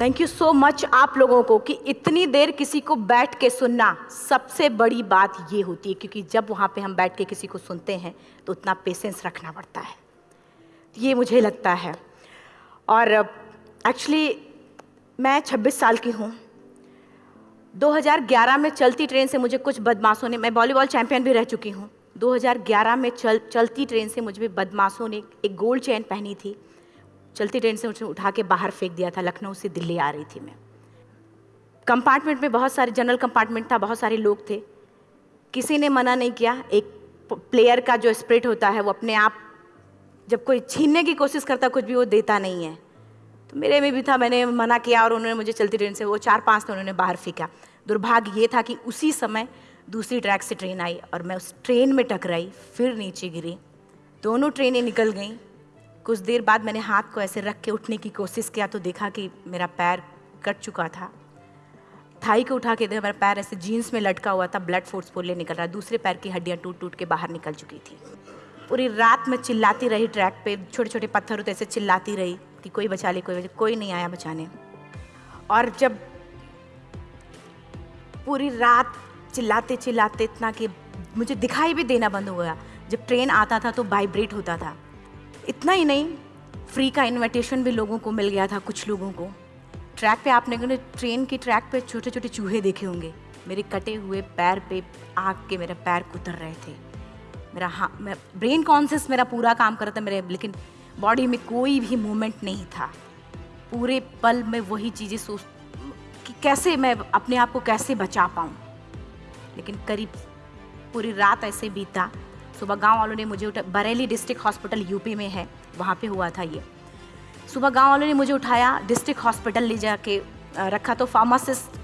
Thank you so much आप लोगों को कि इतनी देर किसी को बैठ के सुनना सबसे बड़ी बात ये होती है, क्योंकि जब वहाँ पे हम बैठ के किसी को सुनते हैं तो उतना पेशेंस रखना पड़ता है। ये मुझे लगता है। और एक्चुअली मैं 26 साल की हूँ। 2011 में चलती ट्रेन से मुझे कुछ बदमाशों ने, मैं वॉलीबॉल चैंपियन भी रह चुकी हूँ। 2011 में चल, चलती ट्रेन से मुझे बदमाशों ने एक गोल्ड चैन पहनी थी। चलती ट्रेन से मुझे उठा के बाहर फेंक दिया था। लखनऊ से दिल्ली आ रही थी मैं। कंपार्टमेंट में बहुत सारे, जनरल कंपार्टमेंट था, बहुत सारे लोग थे। किसी ने मना नहीं किया। एक प्लेयर का जो स्प्रिट होता है, वो अपने आप जब कोई छीनने की कोशिश करता, कुछ भी वो देता नहीं है। तो मेरे में भी था, मैंने मना किया और उन्होंने मुझे चलती ट्रेन से वो चार पाँच थे उन्होंने बाहर फेंका। दुर्भाग्य ये था कि उसी समय दूसरी ट्रैक से ट्रेन आई और मैं उस ट्रेन में टकराई, फिर नीचे गिरी। दोनों ट्रेनें निकल गईं। कुछ देर बाद मैंने हाथ को ऐसे रख के उठने की कोशिश किया तो देखा कि मेरा पैर कट चुका था। थाई को उठा के देखा मेरा पैर ऐसे जीन्स में लटका हुआ था ब्लड फोर्स फोर्सफुल्ली निकल रहा दूसरे पैर की हड्डियाँ टूट टूट के बाहर निकल चुकी थी। पूरी रात में चिल्लाती रही ट्रैक पे छोटे छोटे पत्थर होते ऐसे चिल्लाती रही कि कोई बचा ले, कोई बचा, कोई नहीं आया बचाने। और जब पूरी रात चिल्लाते चिल्लाते इतना कि मुझे दिखाई भी देना बंद हो गया। जब ट्रेन आता था तो वाइब्रेट होता था। इतना ही नहीं फ्री का इनविटेशन भी लोगों को मिल गया था, कुछ लोगों को। ट्रैक पे आपने ट्रेन के ट्रैक पे छोटे छोटे चूहे देखे होंगे? मेरे कटे हुए पैर पे आग के मेरे पैर कुतर रहे थे। मेरा हाँ मैं ब्रेन कॉन्सियस मेरा पूरा काम कर रहा था मेरे, लेकिन बॉडी में कोई भी मूवमेंट नहीं था। पूरे पल में वही चीज़ें सोच, कि कैसे मैं अपने आप को कैसे बचा पाऊँ? लेकिन करीब पूरी रात ऐसे बीता सुबह गाँव वालों ने मुझे उठा बरेली डिस्ट्रिक्ट हॉस्पिटल यूपी में है, वहाँ पे हुआ था ये। सुबह गाँव वालों ने मुझे उठाया, डिस्ट्रिक्ट हॉस्पिटल ले जाके रखा तो फार्मासिस्ट,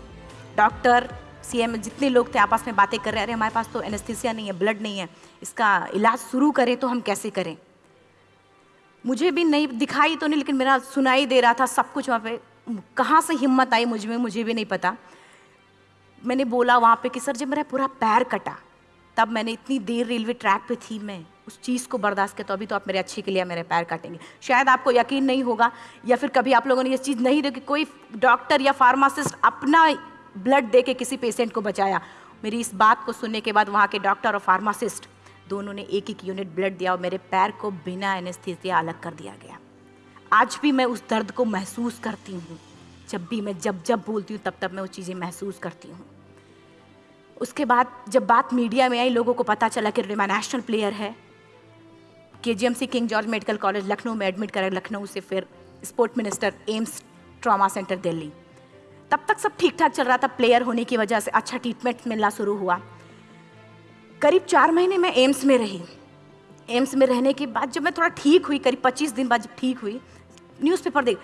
डॉक्टर, सीएम जितने लोग थे आपस में बातें कर रहे, अरे, हमारे पास तो एनेस्थीसिया नहीं है, ब्लड नहीं है, इसका इलाज शुरू करें तो हम कैसे करें? मुझे भी नहीं, दिखाई तो नहीं, लेकिन मेरा सुनाई दे रहा था सब कुछ वहाँ पे। कहाँ से हिम्मत आई मुझमें, मुझे भी नहीं पता। मैंने बोला वहाँ पे कि, सर, जब मेरा पूरा पैर कटा तब मैंने इतनी देर रेलवे ट्रैक पे थी मैं, उस चीज़ को बर्दाश्त किया तो अभी तो आप मेरे अच्छे के लिए मेरे पैर काटेंगे। शायद आपको यकीन नहीं होगा, या फिर कभी आप लोगों ने ये चीज़ नहीं देखी, कोई डॉक्टर या फार्मासिस्ट अपना ब्लड दे के किसी पेशेंट को बचाया। मेरी इस बात को सुनने के बाद वहाँ के डॉक्टर और फार्मासिस्ट दोनों ने एक एक यूनिट ब्लड दिया और मेरे पैर को बिना एनेस्थीसिया अलग कर दिया गया। आज भी मैं उस दर्द को महसूस करती हूँ। जब भी मैं, जब जब बोलती हूँ, तब तब मैं वो चीज़ें महसूस करती हूँ। उसके बाद जब बात मीडिया में आई, लोगों को पता चला कि रिमा नेशनल प्लेयर है। K G M C King George medical college Lucknow में एडमिट करा, लखनऊ से फिर sport minister AIIMS trauma centre, Delhi. तब तक सब ठीक ठाक चल रहा था। प्लेयर होने की वजह से अच्छा ट्रीटमेंट मिलना शुरू हुआ। करीब चार महीने मैं एम्स में रही। एम्स में रहने के बाद जब मैं थोड़ा ठीक हुई, करीब पच्चीस दिन बाद जब ठीक हुई, न्यूज़पेपर देख,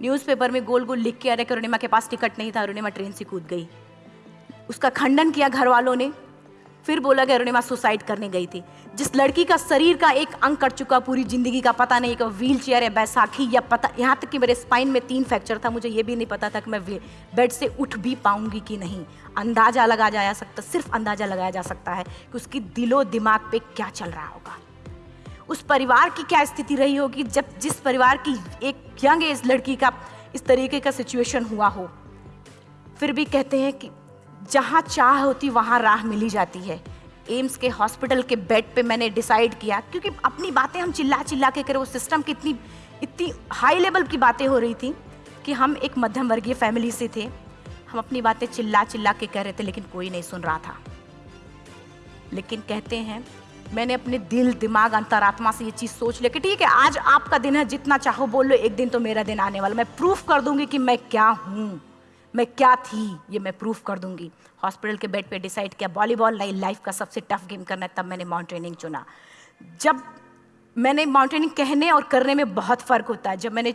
न्यूज़पेपर में गोल गोल लिख के अरे रहे कि अरुणिमा के पास टिकट नहीं था अरुणिमा ट्रेन से कूद गई। उसका खंडन किया घर वालों ने। फिर बोला गया अरुणिमा सुसाइड करने गई थी। जिस लड़की का शरीर का एक अंग कट चुका, पूरी ज़िंदगी का पता नहीं कि व्हील चेयर है बैसाखी या पता, यहाँ तक कि मेरे स्पाइन में तीन फ्रैक्चर था, मुझे ये भी नहीं पता था कि मैं बेड से उठ भी पाऊँगी कि नहीं। अंदाज़ा लगाया जा सकता, सिर्फ़ अंदाज़ा लगाया जा सकता है कि उसकी दिलो दिमाग पे क्या चल रहा होगा। उस परिवार की क्या स्थिति रही होगी, जब जिस परिवार की एक यंग एज लड़की का इस तरीके का सिचुएशन हुआ हो। फिर भी कहते हैं कि जहाँ चाह होती, वहाँ राह मिली जाती है। एम्स के हॉस्पिटल के बेड पे मैंने डिसाइड किया, क्योंकि अपनी बातें हम चिल्ला चिल्ला के करें वो सिस्टम की इतनी इतनी हाई लेवल की बातें हो रही थी कि हम एक मध्यम वर्गीय फैमिली से थे। हम अपनी बातें चिल्ला चिल्ला के कह रहे थे, लेकिन कोई नहीं सुन रहा था। लेकिन कहते हैं, मैंने अपने दिल, दिमाग, अंतरात्मा से ये चीज़ सोच लिया कि ठीक है, आज आपका दिन है, जितना चाहो बोल लो, एक दिन तो मेरा दिन आने वाला मैं प्रूफ कर दूँगी कि मैं क्या हूँ। मैं क्या थी ये मैं प्रूफ कर दूँगी। हॉस्पिटल के बेड पे डिसाइड किया वॉलीबॉल नहीं लाइफ का सबसे टफ गेम करना है तब मैंने माउंटेनिंग चुना। जब मैंने माउंटेनिंग कहने और करने में बहुत फ़र्क होता है। जब मैंने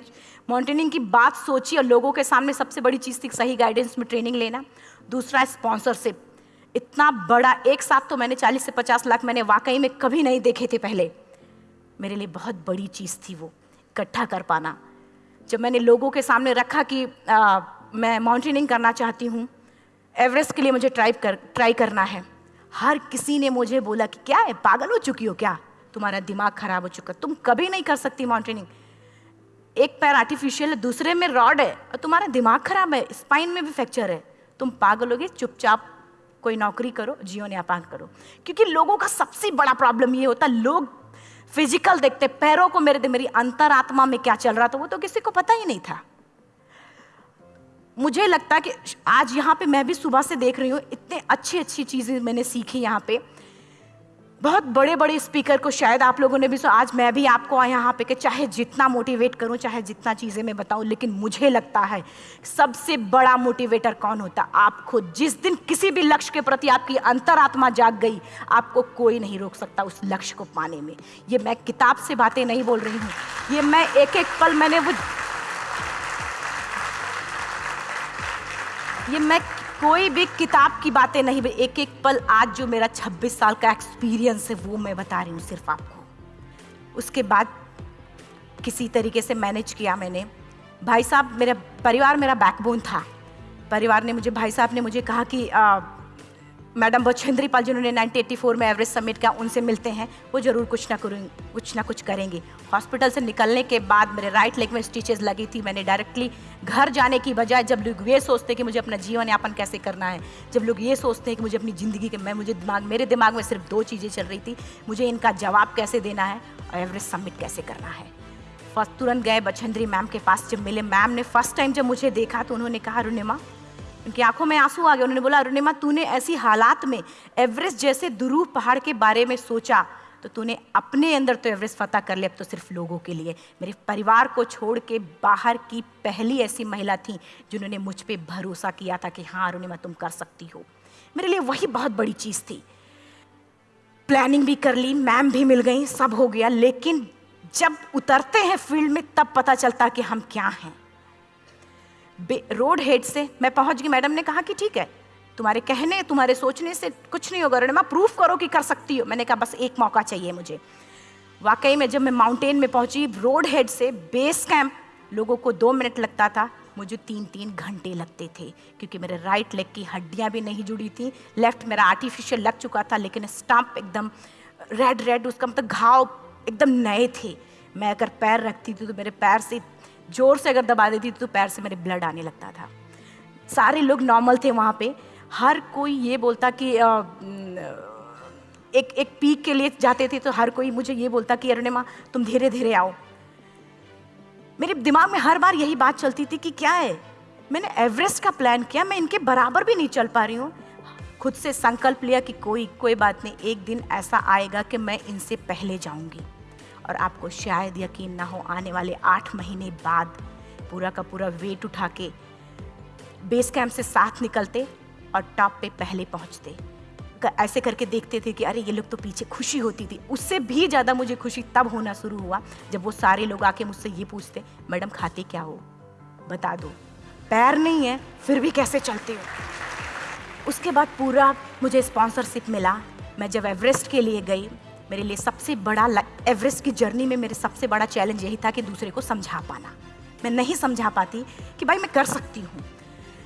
माउंटेनिंग की बात सोची और लोगों के सामने सबसे बड़ी चीज़ थी सही गाइडेंस में ट्रेनिंग लेना। दूसरा स्पॉन्सरशिप इतना बड़ा एक साथ तो मैंने 40 से 50 लाख मैंने वाकई में कभी नहीं देखे थे पहले। मेरे लिए बहुत बड़ी चीज़ थी वो इकट्ठा कर पाना। जब मैंने लोगों के सामने रखा कि आ, मैं माउंटेनिंग करना चाहती हूँ। एवरेस्ट के लिए मुझे ट्राई कर ट्राई करना है। हर किसी ने मुझे बोला कि क्या है, पागल हो चुकी हो क्या? तुम्हारा दिमाग खराब हो चुका। तुम कभी नहीं कर सकती माउंटेनिंग एक पैर आर्टिफिशियल है, दूसरे में रॉड है, और तुम्हारा दिमाग खराब है स्पाइन में भी फ्रैक्चर है। तुम पागल होगे, चुपचाप कोई नौकरी करो, जीवन यापन करो। क्योंकि लोगों का सबसे बड़ा प्रॉब्लम ये होता है, लोग फ़िज़िकल देखते पैरों को मेरे, मेरी अंतरात्मा में क्या चल रहा था, वो तो किसी को पता ही नहीं था। मुझे लगता है कि आज यहाँ पे मैं भी सुबह से देख रही हूँ, इतने अच्छी अच्छी चीज़ें मैंने सीखी यहाँ पे। बहुत बड़े बड़े स्पीकर को शायद आप लोगों ने भी सो आज मैं भी आपको यहाँ पे कि चाहे जितना मोटिवेट करूँ, चाहे जितना चीज़ें मैं बताऊँ, लेकिन मुझे लगता है सबसे बड़ा मोटिवेटर कौन होता? आप खुद जिस दिन किसी भी लक्ष्य के प्रति आपकी अंतरात्मा जाग गई, आपको कोई नहीं रोक सकता उस लक्ष्य को पाने में। ये मैं किताब से बातें नहीं बोल रही हूँ। ये मैं एक एक पल मैंने वो ये मैं कोई भी किताब की बातें नहीं एक एक पल आज जो मेरा 26 साल का एक्सपीरियंस है वो मैं बता रही हूँ सिर्फ़ आपको। उसके बाद किसी तरीके से मैनेज किया मैंने। भाई साहब मेरा परिवार मेरा बैकबोन था। परिवार ने मुझे भाई साहब ने मुझे कहा कि आ, मैडम बछेंद्री पाल जिन्होंने 1984 में एवरेस्ट समिट किया उनसे मिलते हैं, वो ज़रूर कुछ ना करेंगे कुछ ना कुछ करेंगे। हॉस्पिटल से निकलने के बाद मेरे राइट लेग में स्टिचेस लगी थी मैंने डायरेक्टली। घर जाने की बजाय जब लोग ये सोचते कि मुझे अपना जीवन यापन कैसे करना है, जब लोग ये सोचते हैं कि मुझे अपनी ज़िंदगी के, मैं, मुझे दिमाग, मेरे दिमाग में सिर्फ़ दो चीज़ें चल रही थी, मुझे इनका जवाब कैसे देना है और एवरेस्ट समिट कैसे करना है। फ़र्स्ट तुरंत गए बछेंद्री मैम के पास, जब मिले मैम ने फ़र्स्ट टाइम जब मुझे देखा तो उन्होंने कहा अरुणिमा उनकी आँखों में आँसू आ गए। उन्होंने बोला, अरुणिमा, तूने ऐसी हालात में एवरेस्ट जैसे दुरूह पहाड़ के बारे में सोचा तो तूने अपने अंदर तो एवरेस्ट फतह कर लिया, अब तो सिर्फ़ लोगों के लिए। मेरे परिवार को छोड़ के बाहर की पहली ऐसी महिला थी, जिन्होंने मुझ पर भरोसा किया था कि हाँ अरुणिमा, तुम कर सकती हो। मेरे लिए वही बहुत बड़ी चीज़ थी। प्लानिंग भी कर ली, मैम भी मिल गई, सब हो गया, लेकिन जब उतरते हैं फ़ील्ड में, तब पता चलता कि हम क्या हैं। रोड हेड से मैं पहुँच गई। मैडम ने कहा कि ठीक है, तुम्हारे कहने, तुम्हारे सोचने से कुछ नहीं होगा, रणमा, प्रूफ करो कि कर सकती हो। मैंने कहा, बस एक मौका चाहिए मुझे। वाकई में जब मैं माउंटेन में पहुँची, रोड हेड से बेस कैंप, लोगों को दो मिनट लगता था, मुझे तीन तीन घंटे लगते थे, क्योंकि मेरे राइट लेग की हड्डियाँ भी नहीं जुड़ी थी। लेफ़्ट मेरा आर्टिफिशियल लग चुका था, लेकिन स्टम्प एकदम रेड रेड उसका मतलब घाव एकदम नए थे। मैं अगर पैर रखती थी तो मेरे पैर से ज़ोर से अगर दबा देती तो पैर से मेरे ब्लड आने लगता था। सारे लोग नॉर्मल थे वहाँ पे। हर कोई ये बोलता कि आ, एक एक पीक के लिए जाते थे तो हर कोई मुझे ये बोलता कि अरुणे माँ तुम धीरे धीरे आओ। मेरे दिमाग में हर बार यही बात चलती थी कि क्या है? मैंने एवरेस्ट का प्लान किया मैं इनके बराबर भी नहीं चल पा रही हूँ। खुद से संकल्प लिया कि कोई कोई बात नहीं एक दिन ऐसा आएगा कि मैं इनसे पहले जाऊँगी। और आपको शायद यकीन ना हो, आने वाले आठ महीने बाद पूरा का पूरा वेट उठा के बेस कैंप से साथ निकलते और टॉप पे पहले पहुँचते। ऐसे करके देखते थे कि अरे, ये लोग तो पीछे खुशी होती थी। उससे भी ज़्यादा मुझे खुशी तब होना शुरू हुआ जब वो सारे लोग आके मुझसे ये पूछते, मैडम, खाते क्या हो? बता दो। पैर नहीं है, फिर भी कैसे चलते हो? उसके बाद पूरा मुझे स्पॉन्सरशिप मिला। मैं जब एवरेस्ट के लिए गई मेरे लिए सबसे बड़ा एवरेस्ट की जर्नी में मेरे सबसे बड़ा चैलेंज यही था कि दूसरे को समझा पाना। मैं नहीं समझा पाती कि भाई मैं कर सकती हूँ।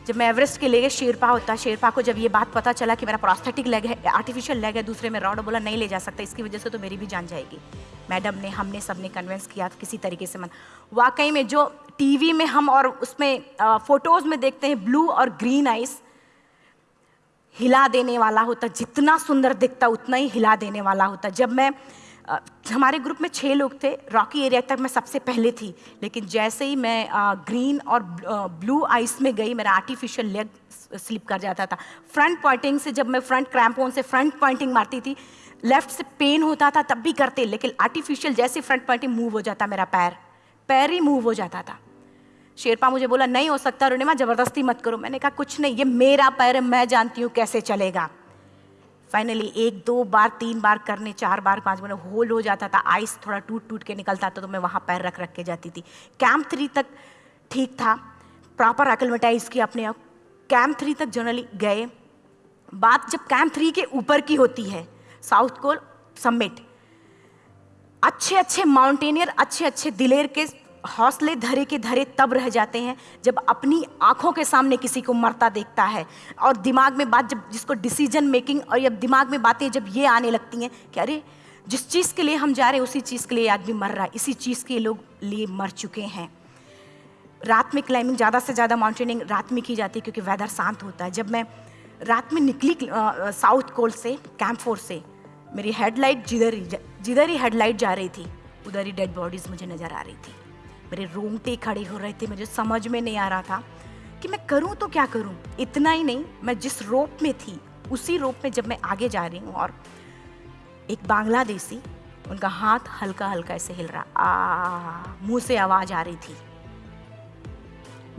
जब मैं एवरेस्ट के ले गए शेरपा होता, शेरपा को जब ये बात पता चला कि मेरा प्रोस्थेटिक लेग है आर्टिफिशियल लेग है, दूसरे में रॉड बोला, नहीं ले जा सकता, इसकी वजह से तो मेरी भी जान जाएगी। मैडम ने, हमने सबने कन्विंस किया किसी तरीके से मन। वाकई में जो टीवी में हम और उसमें फ़ोटोज़ में देखते हैं ब्लू और ग्रीन आइस हिला देने वाला होता, जितना सुंदर दिखता, उतना ही हिला देने वाला होता। जब मैं हमारे ग्रुप में छः लोग थे, रॉकी एरिया तक मैं सबसे पहले थी, लेकिन जैसे ही मैं ग्रीन और ब्लू आइस में गई, मेरा आर्टिफिशियल लेग स्लिप कर जाता था। फ्रंट पॉइंटिंग से जब मैं फ्रंट क्रैम्पोन से फ्रंट पॉइंटिंग मारती थी, लेफ़्ट से पेन होता था, तब भी करते, लेकिन आर्टिफिशियल जैसे फ्रंट पॉइंटिंग मूव हो जाता मेरा पैर। पैर ही मूव हो जाता था। शेरपा मुझे बोला, नहीं हो सकता रुणिमा ज़बरदस्ती मत करो। मैंने कहा, कुछ नहीं, ये मेरा पैर मैं जानती हूँ कैसे चलेगा। फाइनली एक, दो बार, तीन बार करने, चार बार, पाँच बार होल हो जाता था आइस थोड़ा टूट टूट के निकलता था तो मैं वहाँ पैर रख रख के जाती थी। कैंप थ्री तक ठीक था प्रॉपर एक्लमेटाइज किया अपने आप। कैंप थ्री तक जनरली गए। बात जब कैंप थ्री के ऊपर की होती है साउथ कोल समिट अच्छे अच्छे माउंटेनियर अच्छे अच्छे दिलेर के हौसले धरे के धरे तब रह जाते हैं जब अपनी आँखों के सामने किसी को मरता देखता है। और दिमाग में बात जब जिसको डिसीज़न मेकिंग और जब दिमाग में बातें जब ये आने लगती हैं कि अरे, जिस चीज़ के लिए हम जा रहे हैं, उसी चीज़ के लिए आदमी मर रहा है, इसी चीज़ के लोग लिए मर चुके हैं। रात में क्लाइंबिंग ज़्यादा से ज़्यादा माउंटेनिंग रात में की जाती है क्योंकि वेदर शांत होता है। जब मैं रात में निकली साउथ कोल से कैंप फोर से, मेरी हेडलाइट जिधर ही जिधर ही हेडलाइट जा रही थी, उधर ही डेड बॉडीज़ मुझे नज़र आ रही थी। मेरे रोंगटे खड़े हो रहे थे, मुझे समझ में नहीं आ रहा था कि मैं करूँ तो क्या करूँ। इतना ही नहीं, मैं जिस रोप में थी, उसी रोप में जब मैं आगे जा रही हूँ और एक बांग्लादेशी, उनका हाथ हल्का हल्का ऐसे हिल रहा, आ, मुँह से आवाज़ आ रही थी।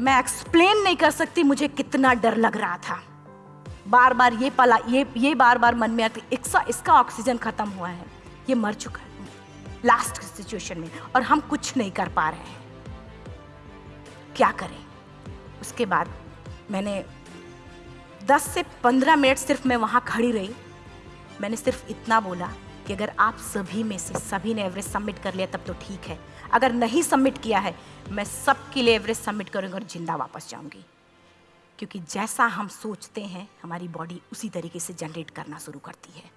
मैं एक्सप्लेन नहीं कर सकती मुझे कितना डर लग रहा था। बार बार ये पला, ये ये बार बार मन में आती इसका इसका ऑक्सीजन खत्म हुआ है, ये मर चुका है। लास्ट सिचुएशन में, और हम कुछ नहीं कर पा रहे हैं। क्या करें? उसके बाद मैंने 10 से 15 मिनट सिर्फ़ मैं वहाँ खड़ी रही। मैंने सिर्फ़ इतना बोला कि अगर आप सभी में से सभी ने एवरेज सबमिट कर लिया, तब तो ठीक है। अगर नहीं सबमिट किया है, मैं सबके लिए एवरेज सबमिट करूँगी और ज़िंदा वापस जाऊँगी। क्योंकि जैसा हम सोचते हैं, हमारी बॉडी उसी तरीके से जनरेट करना शुरू करती है।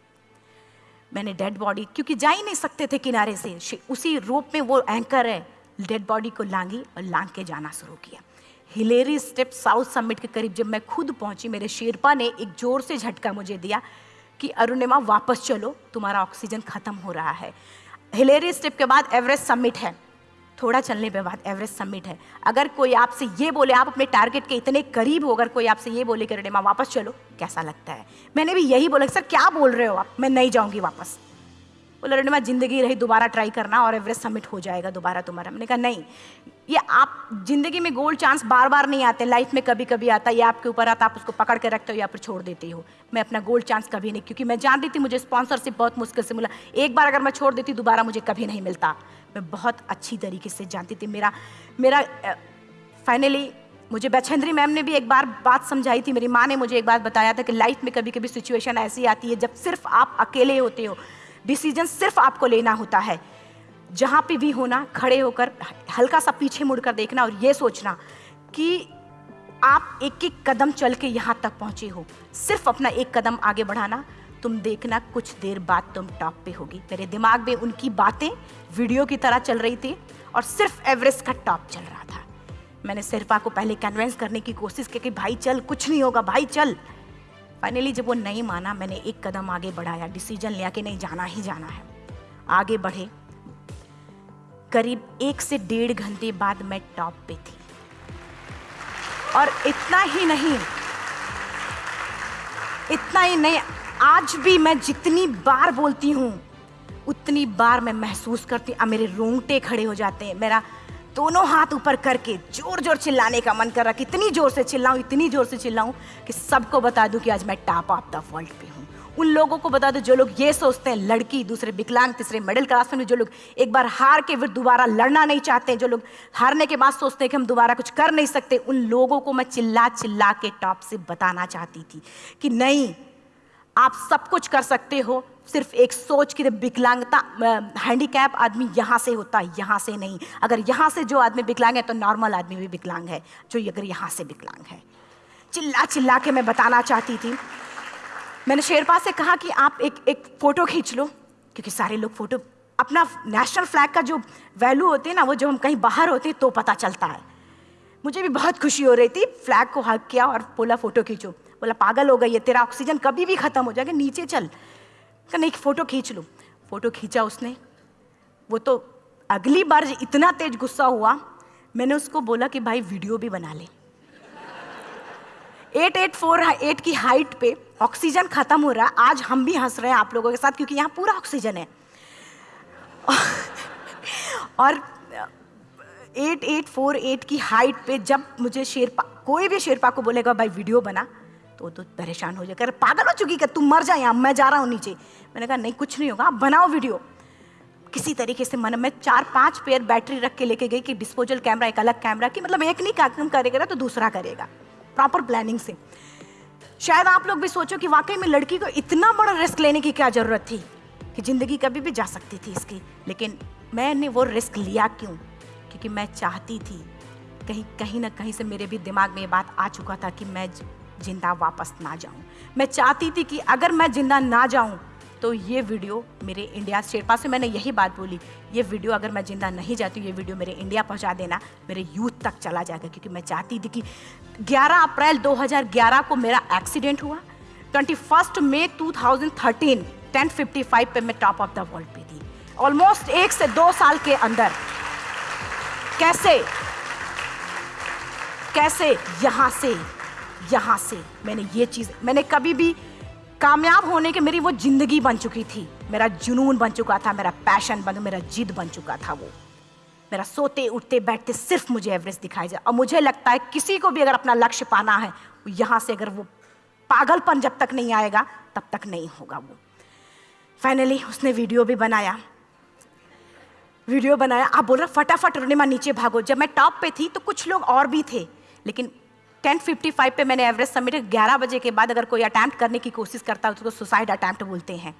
मैंने डेड बॉडी, क्योंकि जा ही नहीं सकते थे किनारे से, उसी रोप में वो एंकर है। डेड बॉडी को लांगी और लांग के जाना शुरू किया। हिलेरी स्टेप साउथ समिट के करीब जब मैं खुद पहुँची, मेरे शेरपा ने एक ज़ोर से झटका मुझे दिया कि, अरुणिमा, वापस चलो, तुम्हारा ऑक्सीजन खत्म हो रहा है। हिलेरी स्टेप के बाद एवरेस्ट समिट है। थोड़ा चलने के बाद एवरेस्ट समिट है। अगर कोई आपसे ये बोले, आप अपने टारगेट के इतने करीब हो, अगर कोई आपसे ये बोले कि, अरुणिमा, वापस चलो, कैसा लगता है? मैंने भी यही बोला सर, क्या बोल रहे हो आप? मैं नहीं जाऊँगी वापस। बोला रेडेमा ज़िंदगी रही, दोबारा ट्राई करना और एवरेस्ट समिट हो जाएगा दोबारा तुम्हारा। मैंने कहा, नहीं, ये आप ज़िंदगी में गोल्ड चांस बार बार नहीं आते लाइफ में कभी कभी आता है ये आपके ऊपर आता, आप उसको पकड़ के रखते हो या फिर छोड़ देते हो। मैं अपना गोल्ड चांस कभी नहीं, क्योंकि मैं जान रही थी मुझे स्पॉन्सरशिप बहुत मुश्किल से मिला। एक बार अगर मैं छोड़ देती, दोबारा मुझे कभी नहीं मिलता। मैं बहुत अच्छी तरीके से जानती थी। मेरा मेरा फाइनली मुझे बछेंद्री मैम ने भी एक बार बात समझाई थी, मेरी माँ ने मुझे एक बार बताया था कि लाइफ में कभी कभी सिचुएशन ऐसी आती है, जब सिर्फ़ आप अकेले होते हो। डिसीज़न सिर्फ़ आपको लेना होता है। जहाँ पे भी होना, खड़े होकर, हल्का सा पीछे मुड़कर देखना और ये सोचना कि आप एक एक कदम चल के यहाँ तक पहुँचे हो। सिर्फ़ अपना एक कदम आगे बढ़ाना, तुम देखना कुछ देर बाद तुम टॉप पे होगी। मेरे दिमाग में उनकी बातें वीडियो की तरह चल रही थी और सिर्फ़ एवरेस्ट का टॉप चल रहा था। मैंने सिरपा को पहले कन्वेंस करने की कोशिश की कि भाई चल, कुछ नहीं होगा, भाई चल। फाइनली जब वो नहीं माना, मैंने एक कदम आगे बढ़ाया। डिसीज़न लिया कि नहीं, जाना ही जाना है। आगे बढ़े। करीब एक से डेढ़ घंटे बाद मैं टॉप पे थी। और इतना ही नहीं, इतना ही नहीं, आज भी मैं जितनी बार बोलती हूँ, उतनी बार मैं महसूस करती हूँ मेरे रोंगटे खड़े हो जाते हैं। मेरा दोनों हाथ ऊपर करके ज़ोर ज़ोर चिल्लाने का मन कर रहा कि इतनी ज़ोर से चिल्लाऊं, इतनी ज़ोर से चिल्लाऊं कि सबको बता दूँ कि आज मैं टॉप ऑफ़ द वर्ल्ड पे हूँ। उन लोगों को बता दो जो लोग ये सोचते हैं, लड़की, दूसरे विकलांग, तीसरे मिडिल क्लास में जो लोग एक बार हार के फिर दोबारा लड़ना नहीं चाहते जो लोग हारने के बाद सोचते हैं कि हम दोबारा कुछ कर नहीं सकते, उन लोगों को मैं चिल्ला चिल्ला के टॉप से बताना चाहती थी कि नहीं आप सब कुछ कर सकते हो। सिर्फ़ एक सोच की विकलांगता हैंडीकैप आदमी यहाँ से होता है, यहाँ से नहीं। अगर यहाँ से जो आदमी विकलांग है तो नॉर्मल आदमी भी विकलांग है, जो अगर यहाँ से विकलांग है। चिल्ला चिल्ला के मैं बताना चाहती थी। मैंने शेरपा से कहा कि आप एक एक फ़ोटो खींच लो, क्योंकि सारे लोग फ़ोटो, अपना नेशनल फ्लैग का जो वैल्यू होती है ना, वो जो हम कहीं बाहर होते हैं तो पता चलता है। मुझे भी बहुत खुशी हो रही थी फ्लैग को हक किया और बोला, फ़ोटो खींचो। बोला, पागल हो गई है, तेरा ऑक्सीजन कभी भी ख़त्म हो जाएगा, नीचे चल। का नहीं फ़ोटो खींच लो। फ़ोटो खींचा उसने। वो तो अगली बार इतना तेज गुस्सा हुआ, मैंने उसको बोला कि, भाई, वीडियो भी बना ले। एट एट फोर एट की हाइट पे ऑक्सीजन खत्म हो रहा है। आज हम भी हंस रहे हैं आप लोगों के साथ, क्योंकि यहाँ पूरा ऑक्सीजन है। और एट एट फोर एट की हाइट पे जब मुझे शेरपा, कोई भी शेरपा को बोलेगा, भाई, वीडियो बना। तो तो परेशान हो जाएगा पागल हो चुकी क्या? तुम मर जाए यहाँ, मैं जा रहा हूँ नीचे। मैंने कहा, नहीं, कुछ नहीं होगा, आप बनाओ वीडियो। किसी तरीके से मन में चार पाँच पेयर बैटरी रख के लेके गई कि डिस्पोजल कैमरा एक अलग कैमरा की मतलब एक नहीं काम करेगा तो दूसरा करेगा। प्रॉपर प्लानिंग से। शायद आप लोग भी सोचो कि वाकई में लड़की को इतना बड़ा रिस्क लेने की क्या ज़रूरत थी कि ज़िंदगी कभी भी जा सकती थी इसकी। लेकिन मैंने वो रिस्क लिया क्यों? क्योंकि मैं चाहती थी, कहीं कहीं ना कहीं से मेरे भी दिमाग में ये बात आ चुका था कि मैं ज़िंदा वापस ना जाऊँ। मैं चाहती थी कि अगर मैं ज़िंदा ना जाऊँ तो ये वीडियो मेरे इंडिया शेरपा से मैंने यही बात बोली, ये वीडियो अगर मैं ज़िंदा नहीं जाती, ये वीडियो मेरे इंडिया पहुँचा देना, मेरे यूथ तक चला जाएगा। क्योंकि मैं चाहती थी कि 11 अप्रैल 2011 को मेरा एक्सीडेंट हुआ। 21 मई 2013 1055 पे मैं टॉप ऑफ़ द वर्ल्ड पे थी। ऑलमोस्ट एक से दो साल के अंदर। कैसे? कैसे? यहाँ से। यहाँ से मैंने ये चीज़, मैंने कभी भी कामयाब होने के मेरी वो ज़िंदगी बन चुकी थी। मेरा जुनून बन चुका था, मेरा पैशन बन, मेरा जिद बन चुका था वो। मेरा सोते, उठते, बैठते सिर्फ़ मुझे एवरेस्ट दिखाई जाए और मुझे लगता है किसी को भी अगर अपना लक्ष्य पाना है यहाँ से अगर वो पागलपन जब तक नहीं आएगा, तब तक नहीं होगा वो। फाइनली उसने वीडियो भी बनाया। वीडियो बनाया। आप बोल रहे फटाफट रोनिमा नीचे भागो। जब मैं टॉप पे थी तो कुछ लोग और भी थे, लेकिन 10:55 पे मैंने एवरेस्ट सबमिट 11 बजे के बाद अगर कोई अटैम्प्ट करने की कोशिश करता है तो उसको सुसाइड अटैम्प्ट बोलते हैं।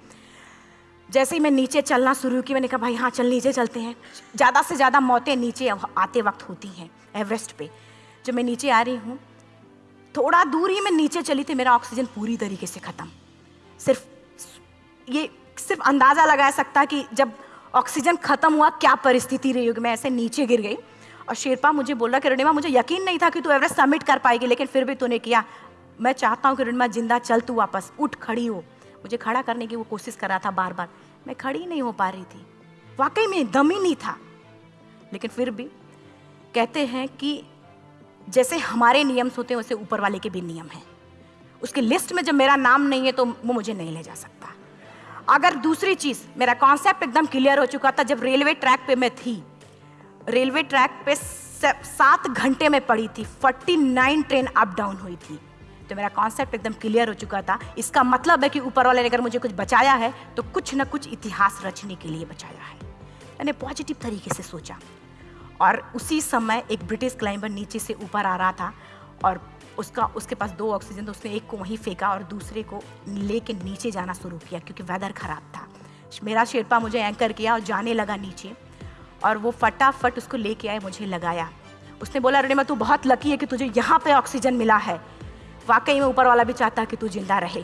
जैसे ही मैं नीचे चलना शुरू की, मैंने कहा, भाई हाँ चल, नीचे चलते हैं। ज़्यादा से ज़्यादा मौतें नीचे आते वक्त होती हैं एवरेस्ट पे। जब मैं नीचे आ रही हूँ, थोड़ा दूर ही मैं नीचे चली थी, मेरा ऑक्सीजन पूरी तरीके से ख़त्म। सिर्फ़, ये सिर्फ़ अंदाज़ा लगा सकता कि जब ऑक्सीजन ख़त्म हुआ, क्या परिस्थिति रही होगी? मैं ऐसे नीचे गिर गई। और शेरपा मुझे बोला कि, रणिमा, मुझे यकीन नहीं था कि तू एवरेस्ट सबमिट कर पाएगी, लेकिन फिर भी तूने किया। मैं चाहता हूँ कि रणिमा ज़िंदा चल तू वापस, उठ खड़ी हो। मुझे खड़ा करने की वो कोशिश कर रहा था बार बार मैं खड़ी नहीं हो पा रही थी। वाकई में दम ही नहीं था। लेकिन फिर भी कहते हैं कि जैसे हमारे नियम होते हैं, वैसे ऊपर वाले के भी नियम हैं। उसकी लिस्ट में जब मेरा नाम नहीं है तो वो मुझे नहीं ले जा सकता। अगर दूसरी चीज़, मेरा कॉन्सेप्ट एकदम क्लियर हो चुका था जब रेलवे ट्रैक पे मैं थी। रेलवे ट्रैक पे सात घंटे में पड़ी थी। 49 ट्रेन अप डाउन हुई थी। तो मेरा कॉन्सेप्ट एकदम क्लियर हो चुका था। इसका मतलब है कि ऊपर वाले ने अगर मुझे कुछ बचाया है तो कुछ ना कुछ इतिहास रचने के लिए बचाया है। मैंने पॉजिटिव तरीके से सोचा। और उसी समय एक ब्रिटिश क्लाइंबर नीचे से ऊपर आ रहा था और उसका, उसके पास दो ऑक्सीजन तो उसने एक को वहीं फेंका और दूसरे को लेके नीचे जाना शुरू किया क्योंकि वेदर ख़राब था। मेरा शेरपा मुझे एंकर किया और जाने लगा नीचे। और वो फटाफट उसको लेके आए, मुझे लगाया। उसने बोला, रेणिमा, तू बहुत लकी है कि तुझे यहाँ पे ऑक्सीजन मिला है। वाकई में ऊपर वाला भी चाहता कि तू ज़िंदा रहे।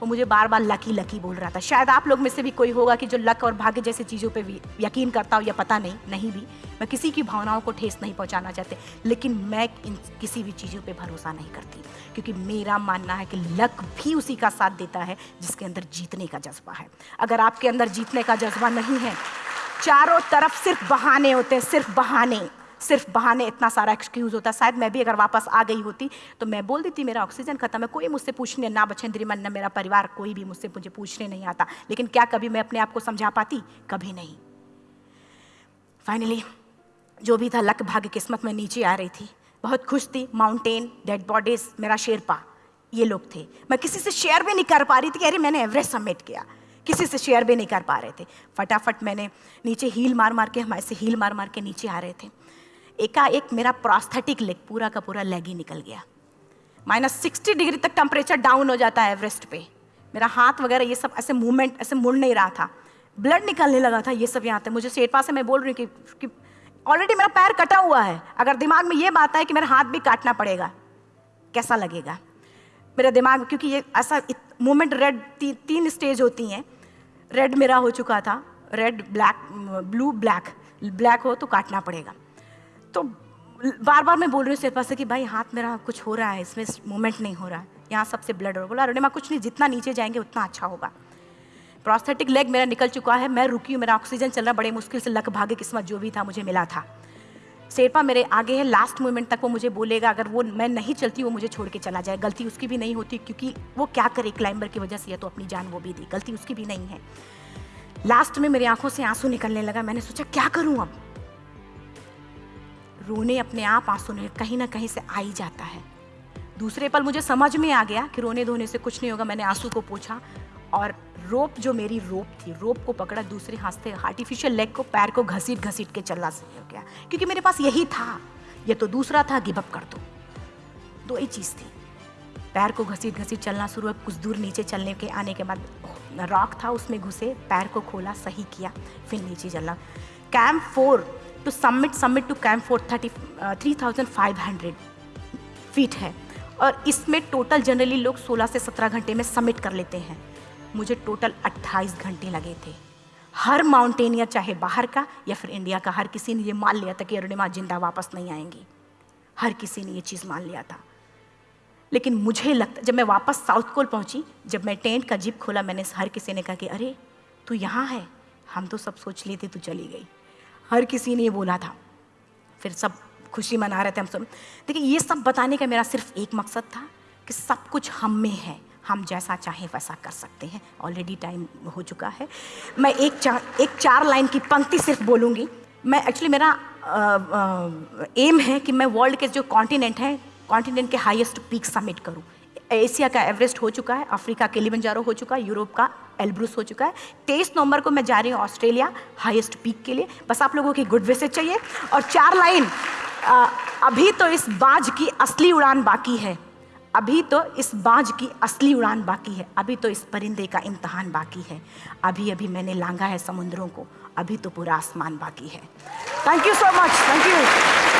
वो मुझे बार बार लकी लकी बोल रहा था। शायद आप लोग में से भी कोई होगा कि जो लक और भाग्य जैसी चीज़ों पे भी यकीन करता हो या पता नहीं नहीं भी। मैं किसी की भावनाओं को ठेस नहीं पहुंचाना चाहते, लेकिन मैं इन किसी भी चीज़ों पे भरोसा नहीं करती। क्योंकि मेरा मानना है कि लक भी उसी का साथ देता है जिसके अंदर जीतने का जज्बा है। अगर आपके अंदर जीतने का जज्बा नहीं है चारों तरफ़ सिर्फ़ बहाने होते हैं, सिर्फ़ बहाने सिर्फ़ बहाने इतना सारा एक्सक्यूज़ होता है। शायद मैं भी अगर वापस आ गई होती तो मैं बोल देती, मेरा ऑक्सीजन खत्म है, कोई मुझसे पूछने, ना बचेंद्री मन न मेरा परिवार, कोई भी मुझसे मुझे पूछने नहीं आता। लेकिन क्या कभी मैं अपने आप को समझा पाती? कभी नहीं। फाइनली जो भी था, लक भाग्य किस्मत में नीचे आ रही थी। बहुत खुश थी माउंटेन डेड बॉडीज मेरा शेरपा, ये लोग थे। मैं किसी से शेयर भी नहीं कर पा रही थी अरे, मैंने एवरेस्ट सबमिट किया। किसी से शेयर भी नहीं कर पा रहे थे। फटाफट मैंने नीचे हील मार मार के हमारे से हील मार मार के नीचे आ रहे थे। एकाएक मेरा प्रोस्थेटिक लेग पूरा का पूरा लेग ही निकल गया। माइनस सिक्सटी डिग्री तक टेम्परेचर डाउन हो जाता है एवरेस्ट पे। मेरा हाथ वगैरह ये सब ऐसे मूवमेंट ऐसे मुड़ नहीं रहा था। ब्लड निकलने लगा था ये सब यहाँ पे। मुझे शेरपा से मैं बोल रही हूँ कि, कि ऑलरेडी मेरा पैर कटा हुआ है। अगर दिमाग में ये बात है कि मेरा हाथ भी काटना पड़ेगा कैसा लगेगा? मेरा दिमाग क्योंकि ये ऐसा मूवमेंट रेड ती, तीन स्टेज होती हैं। रेड मेरा हो चुका था। Red black blue black black हो तो काटना पड़ेगा। तो बार बार मैं बोल रही हूँ सिर्फ़ से कि भाई, हाथ मेरा कुछ हो रहा है, इसमें मूवमेंट नहीं हो रहा। है यहाँ सबसे ब्लड बोला मैं कुछ नहीं, जितना नीचे जाएँगे उतना अच्छा होगा। प्रोस्थेटिक लेग मेरा निकल चुका है, मैं रुकी हूँ, मेरा ऑक्सीजन चल रहा बड़े मुश्किल से लक भाग्य किस्मत जो भी था, मुझे मिला था। शेरपा मेरे आगे है लास्ट मोमेंट तक वो मुझे बोलेगा, अगर वो मैं नहीं चलती, वो मुझे छोड़ के चला जाए। गलती उसकी भी नहीं होती, क्योंकि वो क्या करे क्लाइंबर की वजह से, या तो अपनी जान वो भी दी। गलती उसकी भी नहीं है। लास्ट में मेरी आँखों से आँसू निकलने लगा। मैंने सोचा, क्या करूँ अब? रोने अपने आप आँसू नहीं, कहीं ना कहीं से आ ही जाता है। दूसरे पल मुझे समझ में आ गया कि रोने धोने से कुछ नहीं होगा। मैंने आँसू को पूछा और रोप जो मेरी रोप थी, रोप को पकड़ा दूसरे हाथ से आर्टिफिशियल लेग को, पैर को घसीट घसीट के चलना सही हो गया। क्योंकि मेरे पास यही था। ये तो दूसरा था गिवअप कर दो। दो ही चीज़ थी। पैर को घसीट घसीट चलना शुरू हुआ, कुछ दूर नीचे चलने के, आने के बाद रॉक था उसमें घुसे, पैर को खोला, सही किया, फिर नीचे चलना। Camp four to summit summit to camp four thirty three thousand five hundred feet है। और इसमें टोटल जनरली लोग 16 से 17 घंटे में सबमिट कर लेते हैं। मुझे टोटल 28 घंटे लगे थे। हर माउंटेनियर चाहे बाहर का या फिर इंडिया का, हर किसी ने ये मान लिया था कि अरुणिमा ज़िंदा वापस नहीं आएँगी। हर किसी ने ये चीज़ मान लिया था। लेकिन मुझे लगता, जब मैं वापस साउथ कोल पहुँची, जब मैं टेंट का जिप खोला, मैंने हर किसी ने कहा कि, अरे, तू यहाँ है। हम तो सब सोच लिए थे, तू चली गई। हर किसी ने ये बोला था। फिर सब खुशी मना रहे थे हम सब। देखिए, ये सब बताने का मेरा सिर्फ़ एक मकसद था कि सब कुछ हम में है। हम जैसा चाहें वैसा कर सकते हैं। ऑलरेडी टाइम हो चुका है। मैं एक चार एक चार लाइन की पंक्ति सिर्फ़ बोलूँगी। मैं एक्चुअली मेरा एम है कि मैं वर्ल्ड के जो कॉन्टिनेंट हैं कॉन्टिनेंट के हाईएस्ट पीक समिट करूँ। एशिया का एवरेस्ट हो चुका है अफ्रीका के लिबंजारो हो चुका है यूरोप का एल्ब्रूस हो चुका है। तेईस नवंबर को मैं जा रही हूँ ऑस्ट्रेलिया हाईएस्ट पीक के लिए। बस आप लोगों की गुड विशेज चाहिए। और चार लाइन अभी तो इस बाज की असली उड़ान बाकी है। अभी तो इस बाज की असली उड़ान बाकी है, अभी तो इस परिंदे का इम्तहान बाकी है। अभी अभी मैंने लांगा है समुद्रों को, अभी तो पूरा आसमान बाकी है। Thank you so much thank you